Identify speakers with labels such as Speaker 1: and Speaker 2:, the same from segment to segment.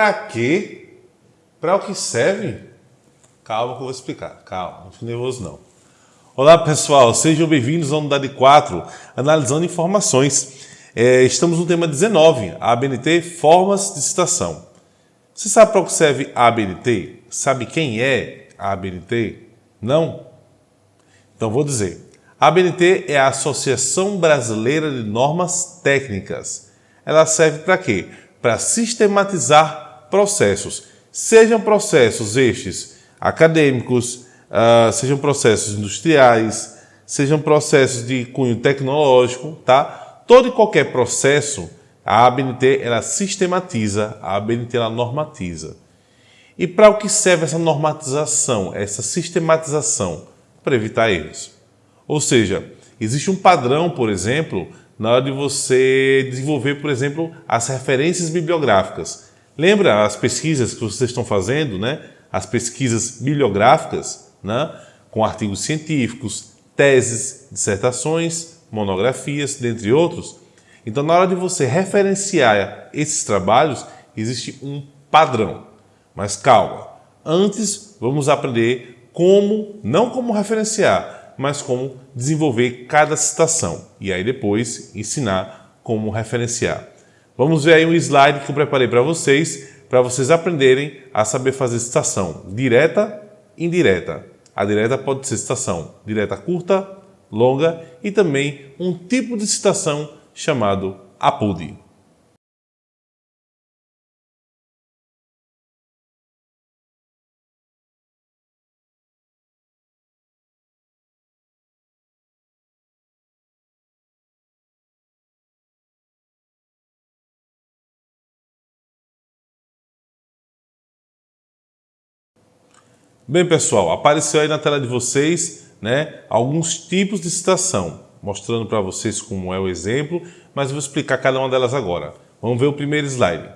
Speaker 1: Para quê? Para o que serve? Calma que eu vou explicar. Calma, não fique nervoso não. Olá pessoal, sejam bem-vindos à unidade 4, analisando informações. É, estamos no tema 19, a ABNT, formas de citação. Você sabe para o que serve a ABNT? Sabe quem é a ABNT? Não? Então vou dizer. A ABNT é a Associação Brasileira de Normas Técnicas. Ela serve para quê? Para sistematizar processos, sejam processos estes acadêmicos, uh, sejam processos industriais, sejam processos de cunho tecnológico, tá? Todo e qualquer processo, a ABNT ela sistematiza, a ABNT ela normatiza. E para o que serve essa normatização, essa sistematização? Para evitar erros. Ou seja, existe um padrão, por exemplo, na hora de você desenvolver, por exemplo, as referências bibliográficas. Lembra as pesquisas que vocês estão fazendo, né? As pesquisas bibliográficas, né? Com artigos científicos, teses, dissertações, monografias, dentre outros. Então, na hora de você referenciar esses trabalhos, existe um padrão. Mas calma, antes vamos aprender como, não como referenciar, mas como desenvolver cada citação e aí depois ensinar como referenciar. Vamos ver aí um slide que eu preparei para vocês, para vocês aprenderem a saber fazer citação direta e indireta. A direta pode ser citação direta curta, longa e também um tipo de citação chamado APUD. Bem, pessoal, apareceu aí na tela de vocês né, alguns tipos de citação, mostrando para vocês como é o exemplo, mas eu vou explicar cada uma delas agora. Vamos ver o primeiro slide.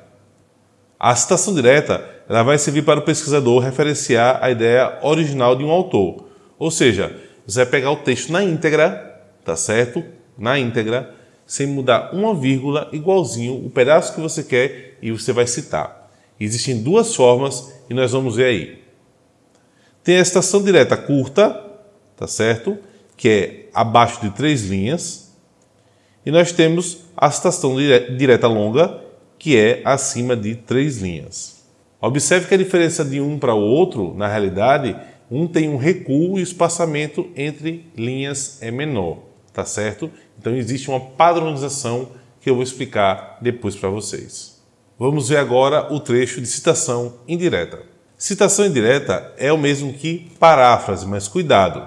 Speaker 1: A citação direta ela vai servir para o pesquisador referenciar a ideia original de um autor. Ou seja, você vai pegar o texto na íntegra, tá certo? Na íntegra, sem mudar uma vírgula, igualzinho o pedaço que você quer e você vai citar. Existem duas formas e nós vamos ver aí. Tem a citação direta curta, tá certo? Que é abaixo de três linhas. E nós temos a citação direta longa, que é acima de três linhas. Observe que a diferença de um para o outro, na realidade, um tem um recuo e o espaçamento entre linhas é menor, tá certo? Então existe uma padronização que eu vou explicar depois para vocês. Vamos ver agora o trecho de citação indireta. Citação indireta é o mesmo que paráfrase, mas cuidado.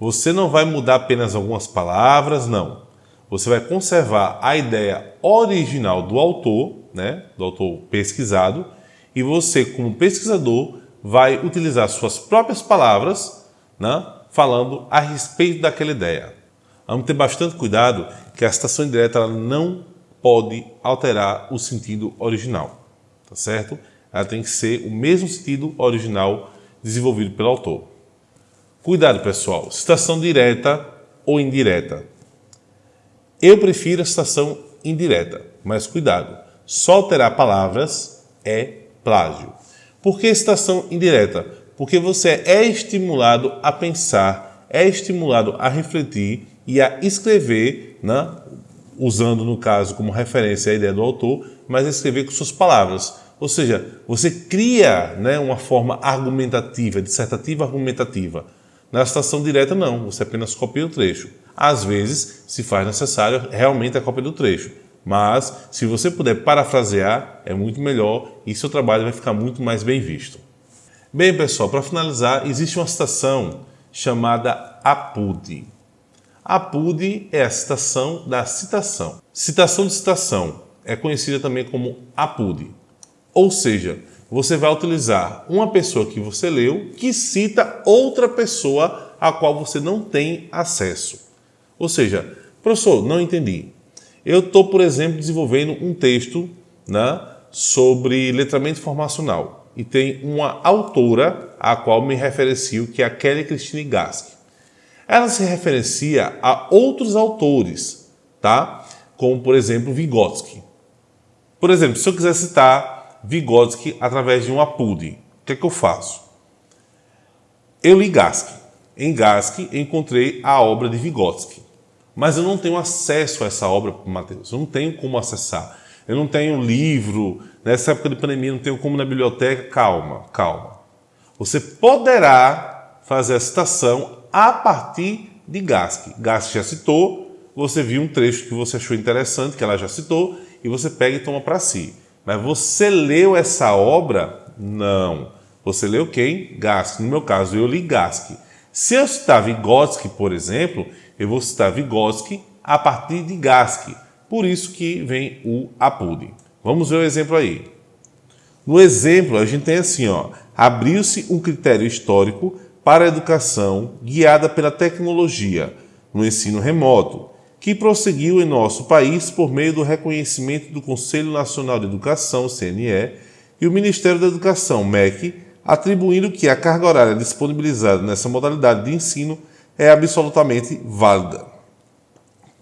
Speaker 1: Você não vai mudar apenas algumas palavras, não. Você vai conservar a ideia original do autor, né, do autor pesquisado, e você, como pesquisador, vai utilizar suas próprias palavras, né, falando a respeito daquela ideia. Vamos ter bastante cuidado que a citação indireta ela não pode alterar o sentido original, tá certo? Ela tem que ser o mesmo sentido original desenvolvido pelo autor. Cuidado, pessoal. Citação direta ou indireta. Eu prefiro a citação indireta, mas cuidado. Só alterar palavras é plágio. Por que citação indireta? Porque você é estimulado a pensar, é estimulado a refletir e a escrever, né? usando, no caso, como referência a ideia do autor, mas escrever com suas palavras. Ou seja, você cria né, uma forma argumentativa, dissertativa argumentativa. Na citação direta, não, você apenas copia o trecho. Às vezes, se faz necessário realmente a cópia do trecho. Mas, se você puder parafrasear, é muito melhor e seu trabalho vai ficar muito mais bem visto. Bem, pessoal, para finalizar, existe uma citação chamada APUD. APUD é a citação da citação. Citação de citação é conhecida também como APUD. Ou seja, você vai utilizar uma pessoa que você leu que cita outra pessoa a qual você não tem acesso. Ou seja, professor, não entendi. Eu estou, por exemplo, desenvolvendo um texto né, sobre letramento informacional e tem uma autora a qual me referencio, que é a Kelly Christine Gask. Ela se referencia a outros autores, tá? como, por exemplo, Vygotsky. Por exemplo, se eu quiser citar Vygotsky através de um APUD. O que é que eu faço? Eu li Gask. Em Gask encontrei a obra de Vygotsky. Mas eu não tenho acesso a essa obra, Mateus. Eu não tenho como acessar. Eu não tenho livro. Nessa época de pandemia, não tenho como na biblioteca. Calma, calma. Você poderá fazer a citação a partir de Gask. Gask já citou, você viu um trecho que você achou interessante, que ela já citou, e você pega e toma para si. Mas você leu essa obra? Não. Você leu quem? Gask. No meu caso, eu li Gask. Se eu citar Vygotsky, por exemplo, eu vou citar Vygotsky a partir de Gask. Por isso que vem o Apud. Vamos ver o exemplo aí. No exemplo, a gente tem assim, ó, abriu-se um critério histórico para a educação guiada pela tecnologia no ensino remoto, que prosseguiu em nosso país por meio do reconhecimento do Conselho Nacional de Educação, CNE, e o Ministério da Educação, MEC, atribuindo que a carga horária disponibilizada nessa modalidade de ensino é absolutamente válida.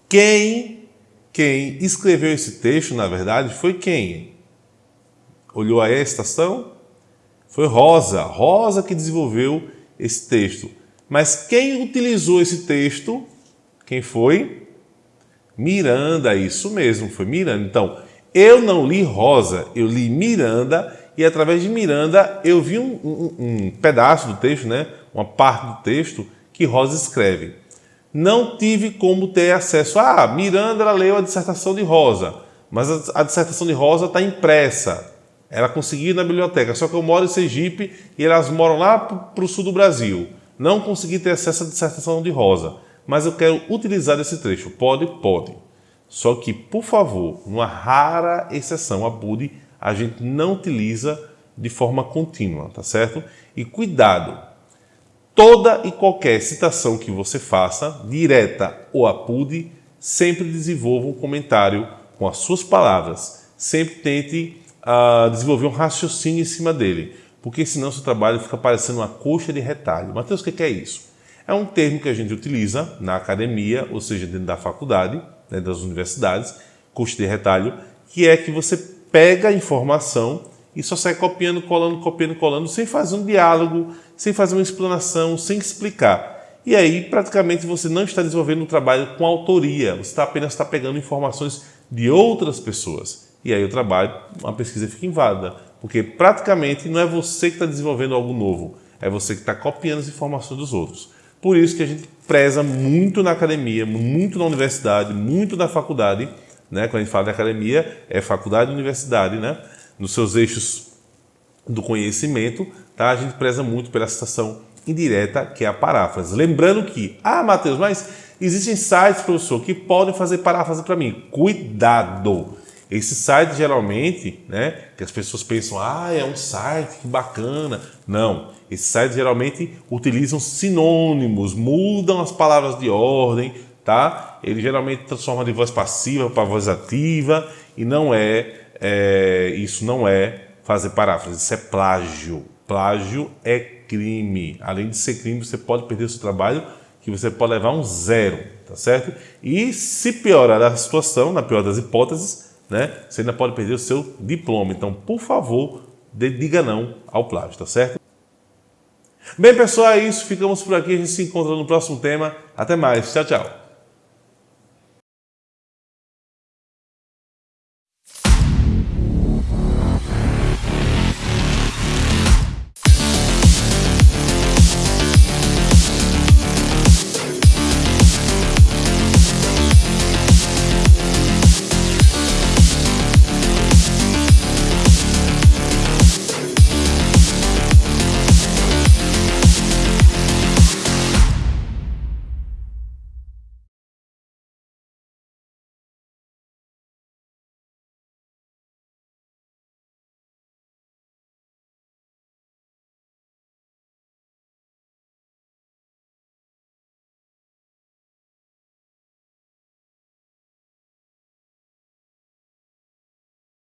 Speaker 1: Quem, quem escreveu esse texto, na verdade, foi quem? Olhou aí a estação? Foi Rosa, Rosa que desenvolveu esse texto. Mas quem utilizou esse texto? Quem foi? Miranda, isso mesmo, foi Miranda. Então, eu não li Rosa, eu li Miranda e através de Miranda eu vi um, um, um pedaço do texto, né? uma parte do texto que Rosa escreve. Não tive como ter acesso. Ah, Miranda leu a dissertação de Rosa, mas a, a dissertação de Rosa está impressa. Ela conseguiu ir na biblioteca, só que eu moro em Sergipe e elas moram lá para o sul do Brasil. Não consegui ter acesso à dissertação de Rosa, mas eu quero utilizar esse trecho. Pode? Pode. Só que, por favor, uma rara exceção, a BUD, a gente não utiliza de forma contínua, tá certo? E cuidado, toda e qualquer citação que você faça, direta ou a PUD, sempre desenvolva um comentário com as suas palavras. Sempre tente uh, desenvolver um raciocínio em cima dele, porque senão seu trabalho fica parecendo uma coxa de retalho. Mateus, o que é isso? É um termo que a gente utiliza na academia, ou seja, dentro da faculdade, né, das universidades, coxa de retalho, que é que você pega a informação e só sai copiando, colando, copiando, colando, sem fazer um diálogo, sem fazer uma explanação, sem explicar. E aí, praticamente, você não está desenvolvendo um trabalho com autoria, você está apenas está pegando informações de outras pessoas. E aí o trabalho, a pesquisa fica inválida, porque praticamente não é você que está desenvolvendo algo novo, é você que está copiando as informações dos outros. Por isso que a gente preza muito na academia, muito na universidade, muito na faculdade, né? Quando a gente fala de academia, é faculdade e universidade, né? Nos seus eixos do conhecimento, tá? A gente preza muito pela citação indireta, que é a paráfrase. Lembrando que, ah, Matheus, mas existem sites, professor, que podem fazer paráfrase para mim. Cuidado! Esse site geralmente, né, que as pessoas pensam, ah, é um site que bacana. Não, esses sites geralmente utilizam sinônimos, mudam as palavras de ordem, tá? Ele geralmente transforma de voz passiva para voz ativa e não é, é, isso não é fazer paráfrase, isso é plágio. Plágio é crime. Além de ser crime, você pode perder o seu trabalho, que você pode levar um zero, tá certo? E se piorar a situação, na pior das hipóteses, né, você ainda pode perder o seu diploma. Então, por favor, diga não ao plágio, tá certo? Bem, pessoal, é isso. Ficamos por aqui. A gente se encontra no próximo tema. Até mais. Tchau, tchau.